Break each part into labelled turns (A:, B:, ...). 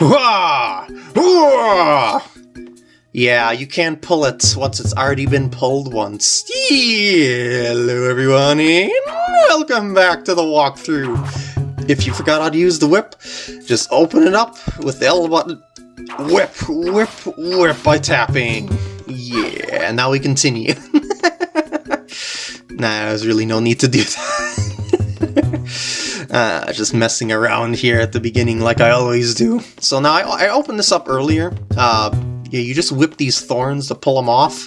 A: Yeah, you can't pull it once it's already been pulled once. Hello everyone, and welcome back to the walkthrough. If you forgot how to use the whip, just open it up with the L button. Whip, whip, whip by tapping. Yeah, and now we continue. nah, there's really no need to do that. uh, just messing around here at the beginning like I always do. So now I, I opened this up earlier. Uh, yeah, you just whip these thorns to pull them off.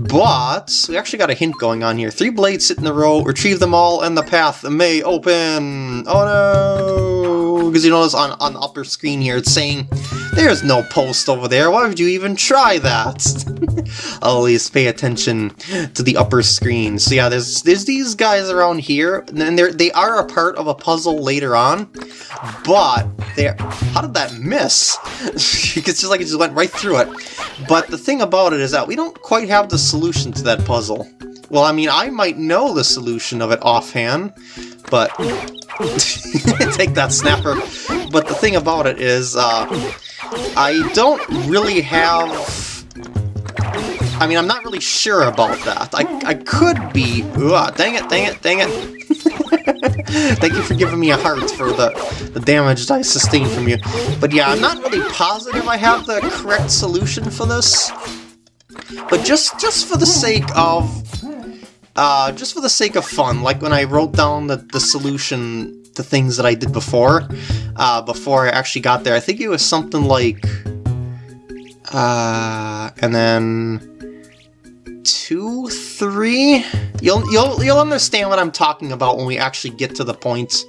A: But we actually got a hint going on here. Three blades sit in a row, retrieve them all, and the path may open. Oh no! Because you notice on, on the upper screen here, it's saying there's no post over there. Why would you even try that? Always pay attention to the upper screen. So yeah, there's there's these guys around here, and they're they are a part of a puzzle later on. But they how did that miss? it's just like it just went right through it. But the thing about it is that we don't quite have the solution to that puzzle. Well, I mean, I might know the solution of it offhand, but... take that snapper. But the thing about it is, uh, I don't really have... I mean, I'm not really sure about that. I, I could be... Dang it, dang it, dang it. Thank you for giving me a heart for the, the damage I sustained from you. But yeah, I'm not really positive I have the correct solution for this. But just just for the sake of uh, just for the sake of fun, like when I wrote down the, the solution to things that I did before, uh, before I actually got there, I think it was something like, uh, and then two, three. You'll you'll you'll understand what I'm talking about when we actually get to the points.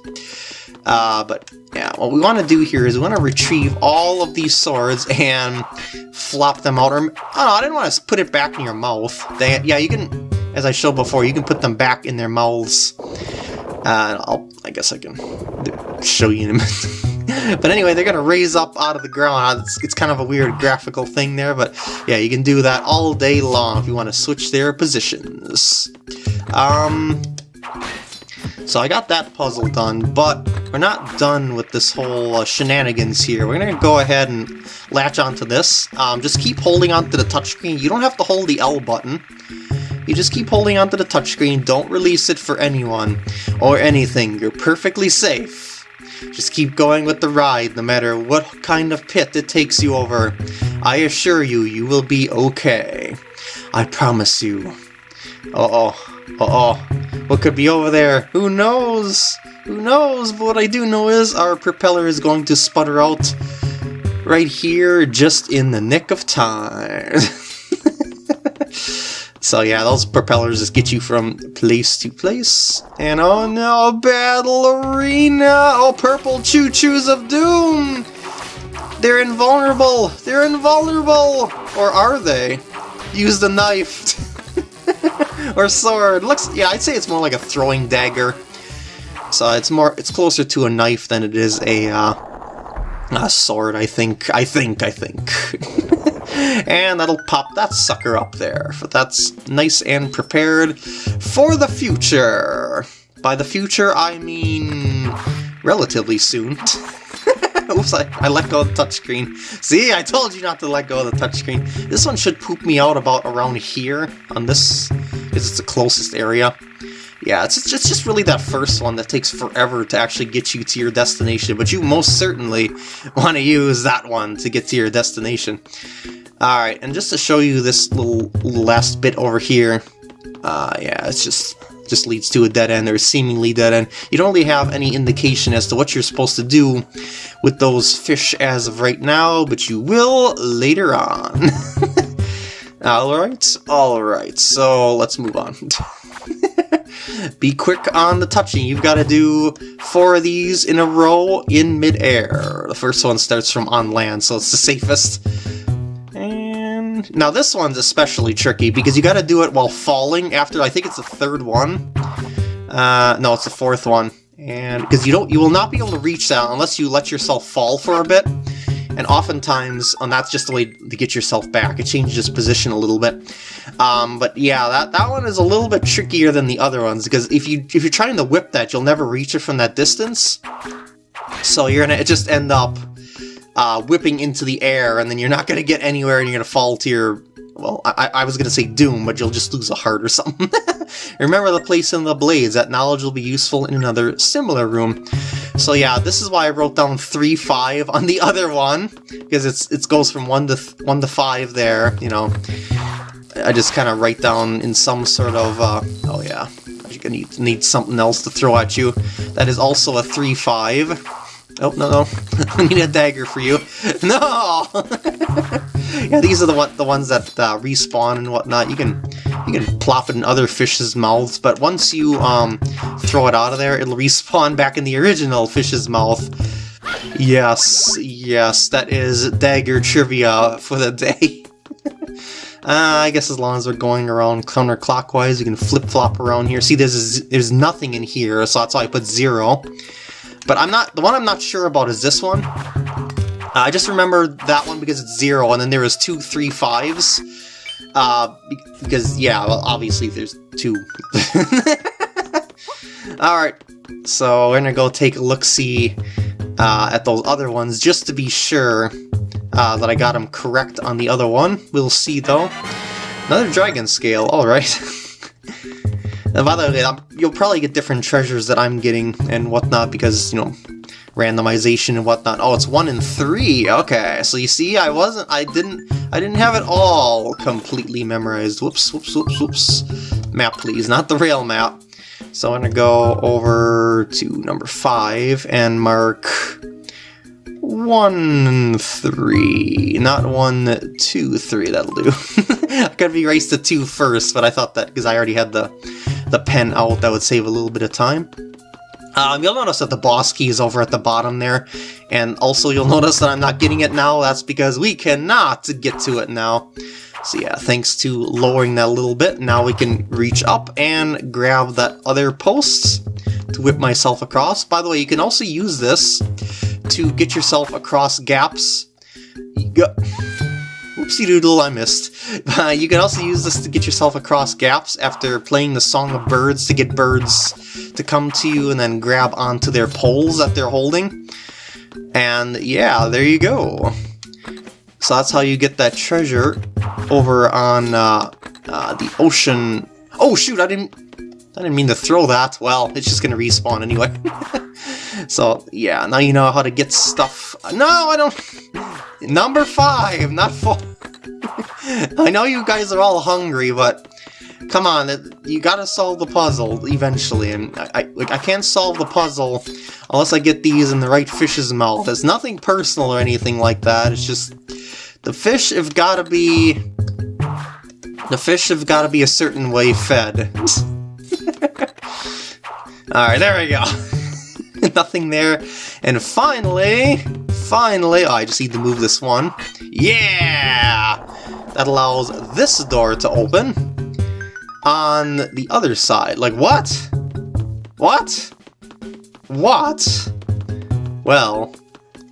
A: Uh, but yeah, what we want to do here is we want to retrieve all of these swords and flop them out. Or, oh I didn't want to put it back in your mouth. They, yeah, you can, as I showed before, you can put them back in their mouths. Uh, I'll, I guess I can show you in a minute. but anyway, they're going to raise up out of the ground. It's, it's kind of a weird graphical thing there, but yeah, you can do that all day long if you want to switch their positions. Um, so I got that puzzle done, but we're not done with this whole uh, shenanigans here. We're going to go ahead and latch onto this. Um, just keep holding onto the touchscreen. You don't have to hold the L button. You just keep holding onto the touchscreen. Don't release it for anyone or anything. You're perfectly safe. Just keep going with the ride, no matter what kind of pit it takes you over. I assure you, you will be okay. I promise you. Uh-oh. Uh-oh. What could be over there? Who knows? Who knows? But what I do know is our propeller is going to sputter out right here just in the nick of time. so yeah, those propellers just get you from place to place. And oh no, Battle Arena! Oh, purple choo-choos of doom! They're invulnerable! They're invulnerable! Or are they? Use the knife! or sword. Looks, yeah, I'd say it's more like a throwing dagger. So it's more, it's closer to a knife than it is a, uh, a sword, I think. I think, I think. and that'll pop that sucker up there. That's nice and prepared for the future. By the future, I mean relatively soon. Oops, I, I let go of the touchscreen. See, I told you not to let go of the touchscreen. This one should poop me out about around here on this, because it's the closest area. Yeah, it's it's just really that first one that takes forever to actually get you to your destination, but you most certainly want to use that one to get to your destination. Alright, and just to show you this little, last bit over here, uh, yeah, it's just just leads to a dead end or seemingly dead end. You don't really have any indication as to what you're supposed to do with those fish as of right now, but you will later on. alright, alright, so let's move on. Be quick on the touching. You've got to do four of these in a row in midair. The first one starts from on land, so it's the safest. Now this one's especially tricky because you got to do it while falling after, I think it's the third one. Uh, no, it's the fourth one. And because you don't, you will not be able to reach that unless you let yourself fall for a bit. And oftentimes, and that's just the way to get yourself back. It changes position a little bit. Um, but yeah, that, that one is a little bit trickier than the other ones, because if, you, if you're trying to whip that, you'll never reach it from that distance. So you're gonna just end up uh, whipping into the air, and then you're not going to get anywhere, and you're going to fall to your well, I, I was going to say doom, but you'll just lose a heart or something. Remember the place in the blades. That knowledge will be useful in another similar room. So yeah, this is why I wrote down 3-5 on the other one, because it's it goes from 1 to, 1 to 5 there, you know. I just kind of write down in some sort of, uh, oh yeah, you're going to need, something else to throw at you. That is also a 3-5. Oh, no, no. I need a dagger for you. No! yeah, these are the one, the ones that uh, respawn and whatnot. You can you can plop it in other fish's mouths, but once you um, throw it out of there, it'll respawn back in the original fish's mouth. Yes, yes, that is dagger trivia for the day. Uh, I guess as long as we're going around counterclockwise, you can flip-flop around here. See, there's there's nothing in here, so that's why I put zero. But I'm not, the one I'm not sure about is this one. Uh, I just remember that one because it's zero, and then there was two three fives. Uh, because, yeah, well, obviously there's two. Alright, so we're gonna go take a look-see uh, at those other ones, just to be sure uh, that I got them correct on the other one. We'll see, though. Another dragon scale, alright. By the way, you'll probably get different treasures that I'm getting and whatnot because, you know, randomization and whatnot. Oh, it's one in three. Okay, so you see, I wasn't, I didn't, I didn't have it all completely memorized. Whoops, whoops, whoops, whoops. Map, please, not the rail map. So I'm gonna go over to number five and mark one, three. Not one, two, three. That'll do. I gotta be raised to two first, but I thought that because I already had the the pen out, that would save a little bit of time. Um, you'll notice that the boss key is over at the bottom there, and also you'll notice that I'm not getting it now, that's because we cannot get to it now. So yeah, thanks to lowering that a little bit, now we can reach up and grab that other post to whip myself across. By the way, you can also use this to get yourself across gaps. go. Oopsie doodle, I missed. Uh, you can also use this to get yourself across gaps after playing the Song of Birds to get birds to come to you and then grab onto their poles that they're holding. And yeah, there you go. So that's how you get that treasure over on uh, uh, the ocean. Oh shoot, I didn't I didn't mean to throw that. Well, it's just gonna respawn anyway. so yeah, now you know how to get stuff. No, I don't. Number five, not four. I know you guys are all hungry, but come on, you gotta solve the puzzle eventually, and I, I, like, I can't solve the puzzle unless I get these in the right fish's mouth. It's nothing personal or anything like that, it's just the fish have gotta be... The fish have gotta be a certain way fed. Alright, there we go. Nothing there. And finally, finally, oh, I just need to move this one. Yeah! That allows this door to open on the other side. Like, what? What? What? Well,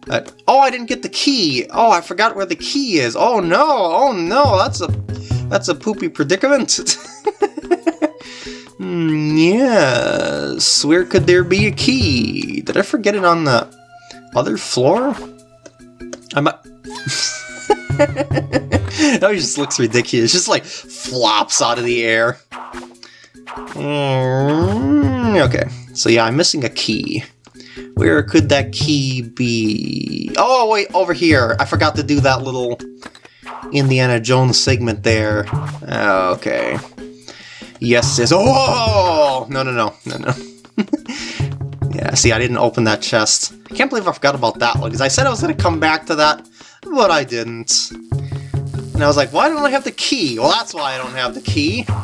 A: uh, oh, I didn't get the key. Oh, I forgot where the key is. Oh no, oh no, that's a that's a poopy predicament. Yes, where could there be a key? Did I forget it on the other floor? I might... that just looks ridiculous. Just like flops out of the air. Mm, okay, so yeah, I'm missing a key. Where could that key be? Oh, wait, over here. I forgot to do that little Indiana Jones segment there. Okay. Yes, yes. Oh! No, no, no. No, no. yeah, see, I didn't open that chest. I can't believe I forgot about that one, because I said I was going to come back to that, but I didn't. And I was like, why don't I have the key? Well, that's why I don't have the key.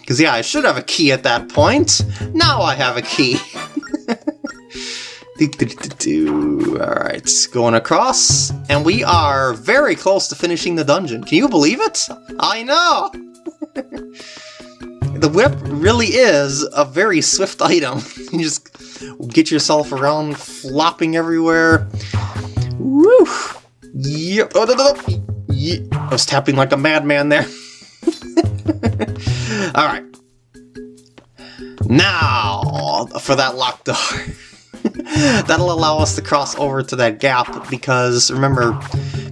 A: Because, yeah, I should have a key at that point. Now I have a key. Alright, going across, and we are very close to finishing the dungeon. Can you believe it? I know! the whip really is a very swift item. you just get yourself around flopping everywhere. Woo! Yep. Oh, no, no, no. Yep. I was tapping like a madman there. Alright. Now, for that locked door. That'll allow us to cross over to that gap because remember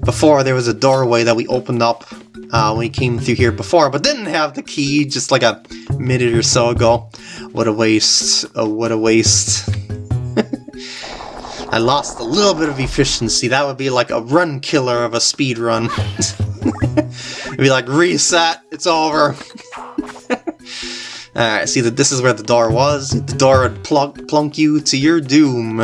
A: before there was a doorway that we opened up uh, when we came through here before, but didn't have the key just like a minute or so ago. What a waste. Oh, what a waste. I lost a little bit of efficiency. That would be like a run killer of a speed run. It'd be like, reset, it's over. Alright, see that this is where the door was. The door would plunk, you to your doom.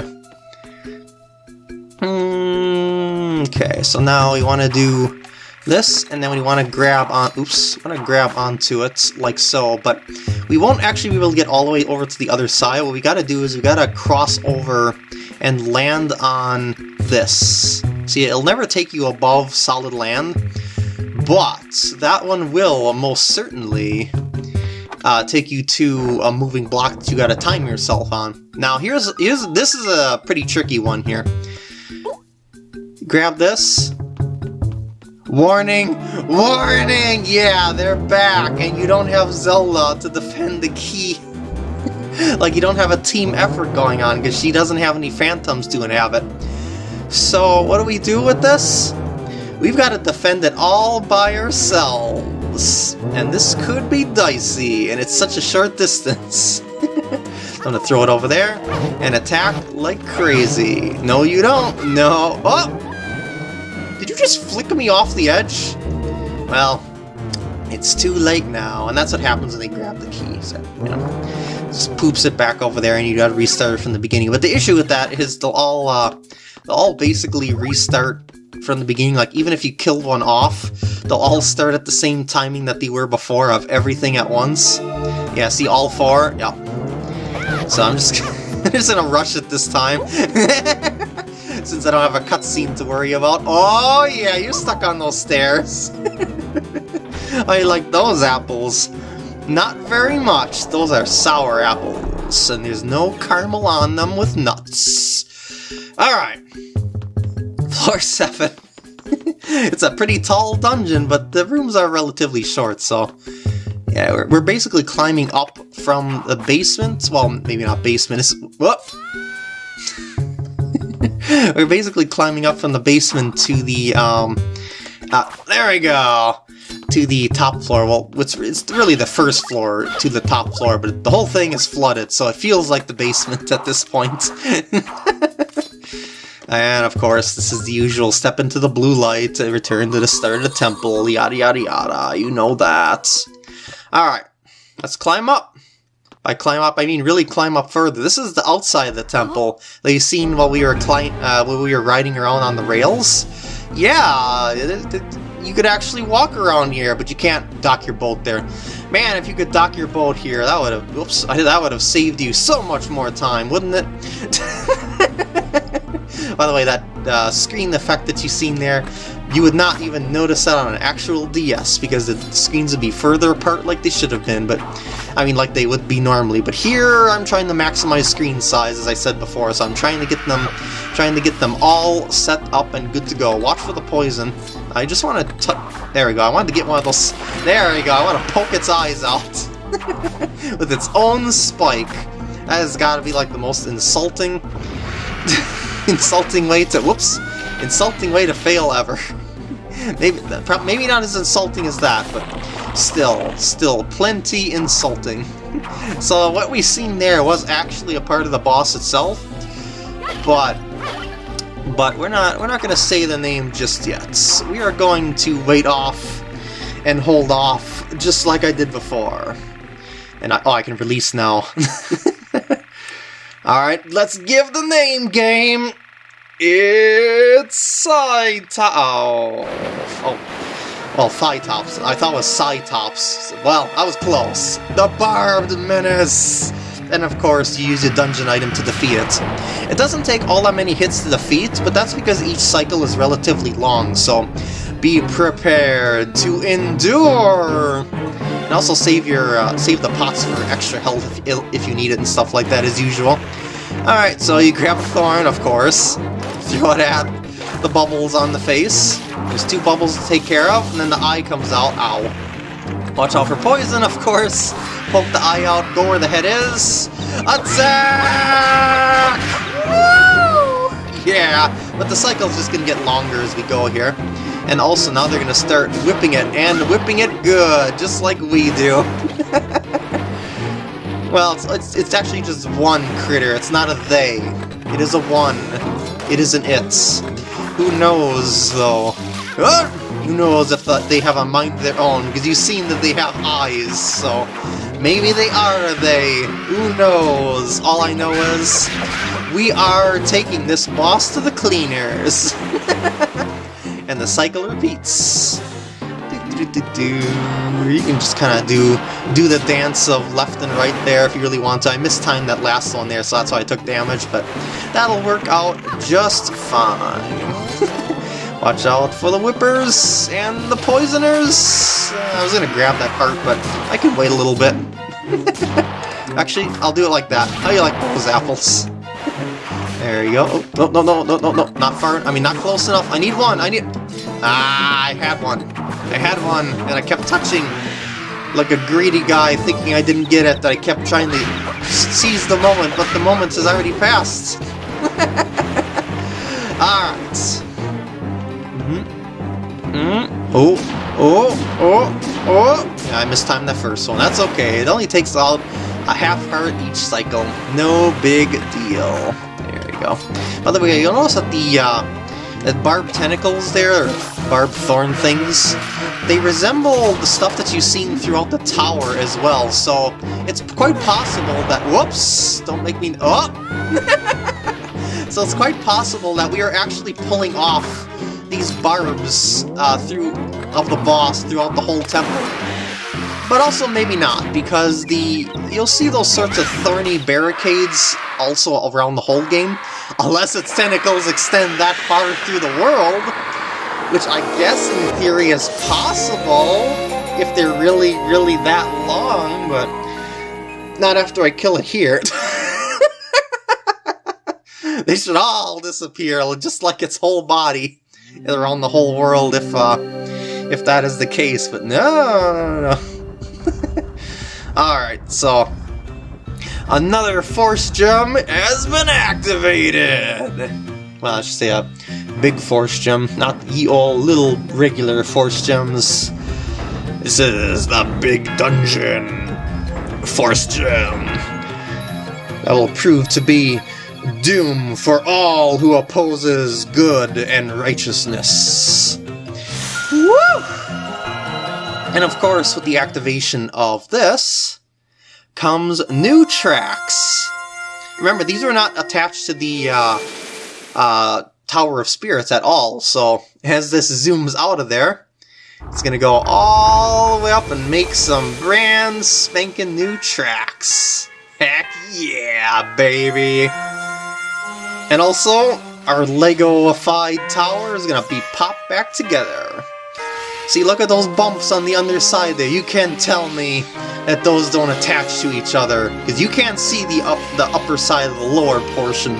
A: Hmm, okay, so now we want to do this, and then we want to grab on, oops, want to grab onto it like so, but we won't actually be able to get all the way over to the other side. What we got to do is we got to cross over and land on this. See, it'll never take you above solid land, but that one will most certainly uh, take you to a moving block that you gotta time yourself on. Now here's, here's this is a pretty tricky one here. Grab this. Warning! Warning! Yeah, they're back, and you don't have Zelda to defend the key. like you don't have a team effort going on because she doesn't have any phantoms to inhabit. So what do we do with this? We've got to defend it all by ourselves. And this could be dicey, and it's such a short distance. I'm gonna throw it over there and attack like crazy. No, you don't. No. Oh! Did you just flick me off the edge? Well, it's too late now, and that's what happens when they grab the key. So, you know, just poops it back over there, and you gotta restart it from the beginning. But the issue with that is they'll all, uh, they'll all basically restart from the beginning. Like, even if you killed one off, they'll all start at the same timing that they were before of everything at once. Yeah, see all four? Yeah. So I'm just, just gonna rush it this time. Since I don't have a cutscene to worry about. Oh yeah, you're stuck on those stairs. I like those apples. Not very much. Those are sour apples, and there's no caramel on them with nuts. Alright. Floor 7. it's a pretty tall dungeon, but the rooms are relatively short, so... Yeah, we're, we're basically climbing up from the basement. Well, maybe not basement, it's... Whoop! we're basically climbing up from the basement to the, um... Uh, there we go! to the top floor. Well, it's, it's really the first floor to the top floor, but the whole thing is flooded, so it feels like the basement at this point. and of course, this is the usual step into the blue light, and return to the start of the temple, yada yada yada, you know that. Alright, let's climb up. By climb up, I mean really climb up further. This is the outside of the temple that you seen while we were uh, while we were riding around on the rails. Yeah, it, it, you could actually walk around here, but you can't dock your boat there. Man, if you could dock your boat here, that would have, whoops, that would have saved you so much more time, wouldn't it? By the way, that uh, screen effect that you've seen there, you would not even notice that on an actual DS because the screens would be further apart like they should have been, but I mean like they would be normally. But here I'm trying to maximize screen size as I said before, so I'm trying to get them trying to get them all set up and good to go. Watch for the poison. I just want to there we go. I wanted to get one of those there we go. I want to poke its eyes out with its own spike. That has got to be like the most insulting insulting way to whoops insulting way to fail ever. maybe maybe not as insulting as that, but still, still plenty insulting. so what we seen there was actually a part of the boss itself, but but we're not we're not going to say the name just yet. We are going to wait off and hold off just like I did before. And I, oh, I can release now. Alright, let's give the name game! It's Cytops. Oh. oh. Well, Phytops. I thought it was Cytops. Well, I was close. The Barbed Menace! And of course, you use your dungeon item to defeat it. It doesn't take all that many hits to defeat, but that's because each cycle is relatively long, so be prepared to endure! And also save your uh, save the pots for extra health if, if you need it and stuff like that as usual. Alright, so you grab a thorn, of course, throw it at the bubbles on the face. There's two bubbles to take care of, and then the eye comes out. Ow. Watch out for poison, of course. Poke the eye out, go where the head is. Attack! Yeah, but the cycle's just gonna get longer as we go here. And also now they're gonna start whipping it, and whipping it good, just like we do. well, it's, it's, it's actually just one critter, it's not a they. It is a one. It is an it. Who knows, though? Ah! Who knows if uh, they have a mind of their own, because you've seen that they have eyes, so... Maybe they are they. Who knows? All I know is we are taking this boss to the cleaners. and the cycle repeats. You can just kind of do do the dance of left and right there if you really want to. I mistimed that last one there, so that's why I took damage, but that'll work out just fine. Watch out for the whippers and the poisoners! Uh, I was gonna grab that part, but I can wait a little bit. Actually, I'll do it like that. How you like those apples? There you go. Oh, no, no, no, no, no, no, not far. I mean, not close enough. I need one. I need... Ah, I had one. I had one, and I kept touching like a greedy guy thinking I didn't get it, that I kept trying to seize the moment, but the moment has already passed. Alright. mm-hmm Oh, oh, oh, oh! Yeah, I mistimed that first one. That's okay. It only takes out a half heart each cycle. No big deal. There we go. By the way, you'll notice that the uh, that barbed tentacles there, or barbed thorn things, they resemble the stuff that you've seen throughout the tower as well. So it's quite possible that whoops! Don't make me oh. so it's quite possible that we are actually pulling off these barbs uh, through of the boss throughout the whole temple. But also maybe not, because the you'll see those sorts of thorny barricades also around the whole game, unless its tentacles extend that far through the world, which I guess in theory is possible if they're really, really that long, but not after I kill it here. they should all disappear, just like its whole body around the whole world if uh, if that is the case, but no, no. Alright, so another force gem has been activated! Well, I should say a big force gem, not the old little regular force gems. This is the big dungeon force gem that will prove to be doom for all who opposes good and righteousness. Woo! And of course, with the activation of this, comes new tracks. Remember, these are not attached to the uh, uh, Tower of Spirits at all, so as this zooms out of there, it's gonna go all the way up and make some brand spanking new tracks. Heck yeah, baby! And also, our Lego-ified tower is gonna be popped back together. See, look at those bumps on the underside there. You can't tell me that those don't attach to each other, because you can't see the up the upper side of the lower portion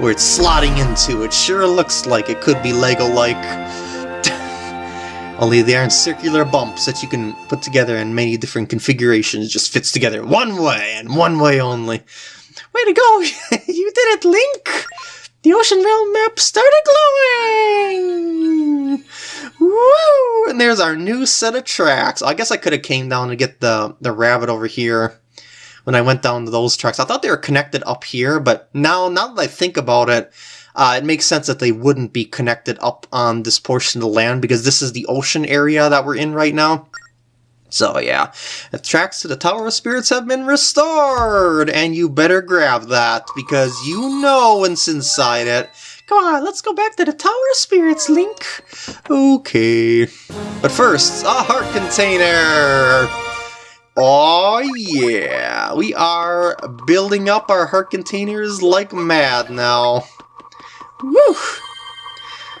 A: where it's slotting into. It sure looks like it could be Lego-like. Only they aren't circular bumps that you can put together in many different configurations. It just fits together one way and one way only. Way to go! you did it, Link! The Ocean Realm map started glowing! Woo! And there's our new set of tracks. I guess I could have came down to get the, the rabbit over here when I went down to those tracks. I thought they were connected up here, but now, now that I think about it, uh, it makes sense that they wouldn't be connected up on this portion of the land because this is the ocean area that we're in right now. So yeah, the tracks to the Tower of Spirits have been restored, and you better grab that, because you know what's inside it. Come on, let's go back to the Tower of Spirits, Link. Okay. But first, a heart container! Oh yeah, we are building up our heart containers like mad now. Woo!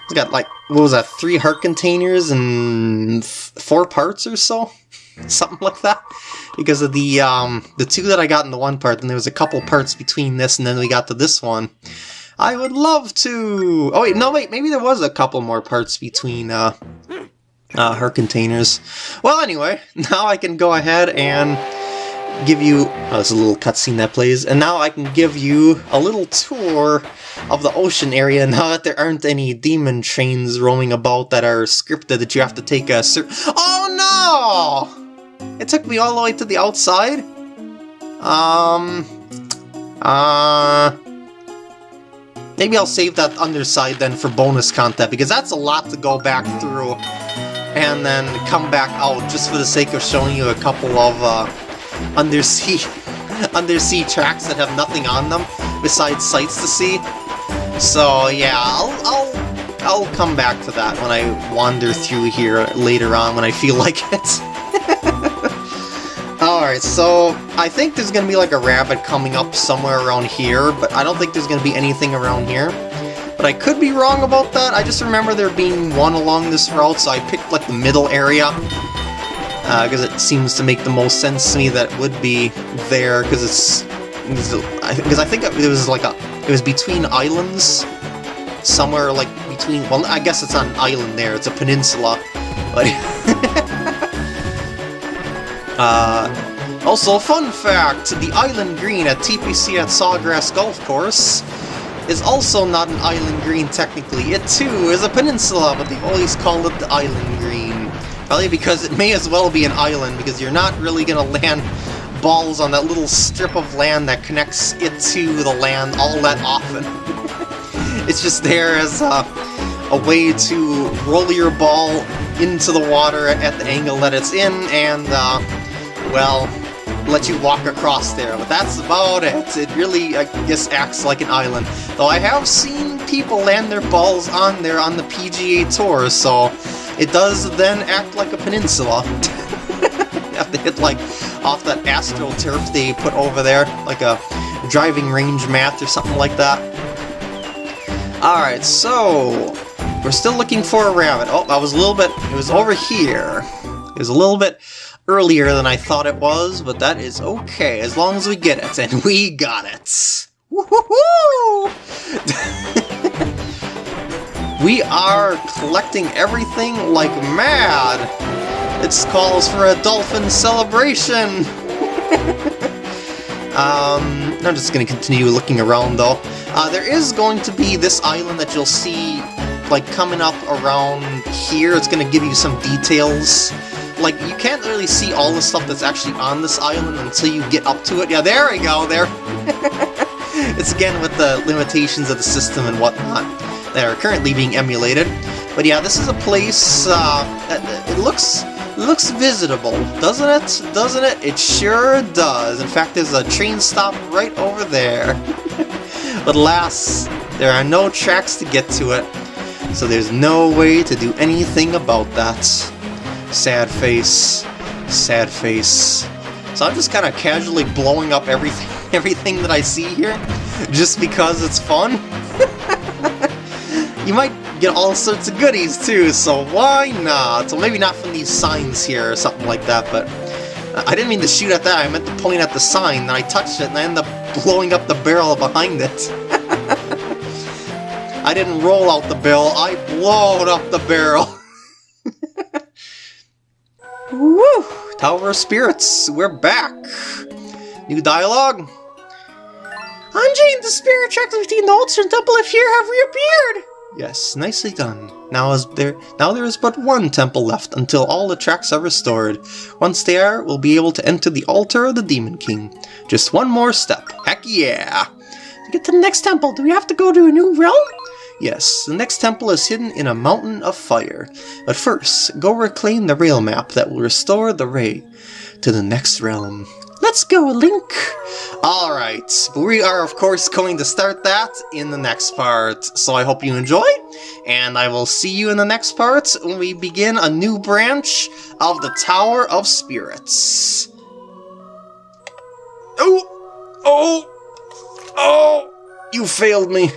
A: It's got like, what was that, three heart containers and four parts or so? Something like that because of the um, the two that I got in the one part, and there was a couple parts between this and then we got to this one. I would love to... Oh wait, no wait, maybe there was a couple more parts between uh, uh, her containers. Well anyway, now I can go ahead and give you... Oh, there's a little cutscene that plays. And now I can give you a little tour of the ocean area now that there aren't any demon trains roaming about that are scripted that you have to take a... Oh no! It took me all the way to the outside? Um... Uh... Maybe I'll save that underside then for bonus content, because that's a lot to go back through and then come back out just for the sake of showing you a couple of uh, undersea undersea tracks that have nothing on them besides sights to see. So yeah, I'll, I'll, I'll come back to that when I wander through here later on when I feel like it. Alright, so I think there's going to be like a rabbit coming up somewhere around here, but I don't think there's going to be anything around here. But I could be wrong about that, I just remember there being one along this route, so I picked like the middle area. Because uh, it seems to make the most sense to me that it would be there, because it's... Because I think it was like a... It was between islands, somewhere like between... Well, I guess it's not an island there, it's a peninsula. But... uh, also, fun fact, the Island Green at TPC at Sawgrass Golf Course is also not an island green technically. It too is a peninsula, but they've always call it the Island Green. Probably because it may as well be an island, because you're not really going to land balls on that little strip of land that connects it to the land all that often. it's just there as a, a way to roll your ball into the water at the angle that it's in, and, uh, well, let you walk across there, but that's about it. It really, I guess, acts like an island. Though I have seen people land their balls on there on the PGA Tour, so it does then act like a peninsula. have to hit, like, off that AstroTurf they put over there, like a driving range mat or something like that. Alright, so... We're still looking for a rabbit. Oh, I was a little bit... It was over here. It was a little bit earlier than I thought it was, but that is okay, as long as we get it, and we got it! Woohoo! we are collecting everything like mad! It calls for a dolphin celebration! um, I'm just gonna continue looking around though. Uh, there is going to be this island that you'll see like coming up around here. It's gonna give you some details like, you can't really see all the stuff that's actually on this island until you get up to it. Yeah, there we go, there. it's again with the limitations of the system and whatnot that are currently being emulated. But yeah, this is a place, uh, it looks looks visitable, doesn't it? Doesn't it? It sure does. In fact, there's a train stop right over there. but alas, there are no tracks to get to it, so there's no way to do anything about that. Sad face. Sad face. So I'm just kind of casually blowing up everything, everything that I see here, just because it's fun. you might get all sorts of goodies too, so why not? So maybe not from these signs here or something like that, but I didn't mean to shoot at that, I meant to point at the sign, and I touched it and I ended up blowing up the barrel behind it. I didn't roll out the barrel, I blowed up the barrel. Woo! Tower of Spirits, we're back! New dialogue?
B: Anjean, the spirit tracks between the and temple of here have reappeared!
A: Yes, nicely done. Now is there now there is but one temple left until all the tracks are restored. Once they are, we'll be able to enter the altar of the Demon King. Just one more step. Heck yeah!
B: To get to the next temple, do we have to go to a new realm?
A: Yes, the next temple is hidden in a mountain of fire. But first, go reclaim the rail map that will restore the ray to the next realm.
B: Let's go, Link!
A: Alright, we are of course going to start that in the next part, so I hope you enjoy, and I will see you in the next part when we begin a new branch of the Tower of Spirits. Oh! Oh! Oh! You failed me!